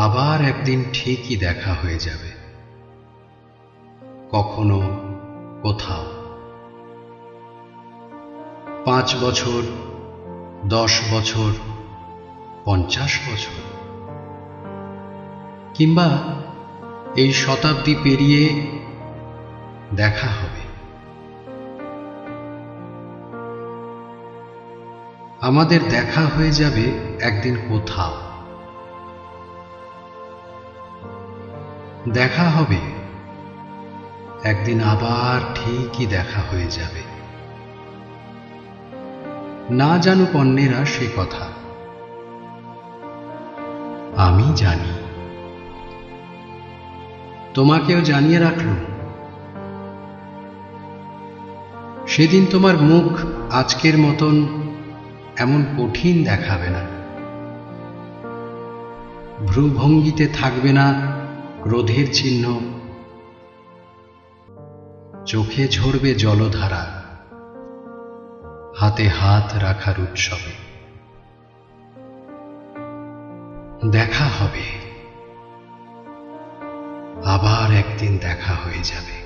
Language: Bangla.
আবার একদিন ঠিকই দেখা হয়ে যাবে। কখনো কোথাও। পাঁচ বছর, দশ বছর, পঞ্চাশ বছর। কিংবা এই শতাব্দী পেরিয়ে দেখা হবে। আমাদের দেখা হয়ে যাবে একদিন কোথাও। দেখা হবে। একদিন আবার ঠিকই দেখা হয়ে যাবে। না জানুক অন্যেরা সে কথা। আমি জানি। তোমাকেও জানিয়ে রাখলুম। সেদিন তোমার মুখ আজকের মতন এমন কঠিন দেখাবে না। ভ্রুভঙ্গিতে থাকবে না ক্রোধের চিহ্ন। চোখে ঝরবে জলধারা। হাতে হাত রাখার উৎসবে। দেখা হবে। আবার একদিন দেখা হয়ে যাবে।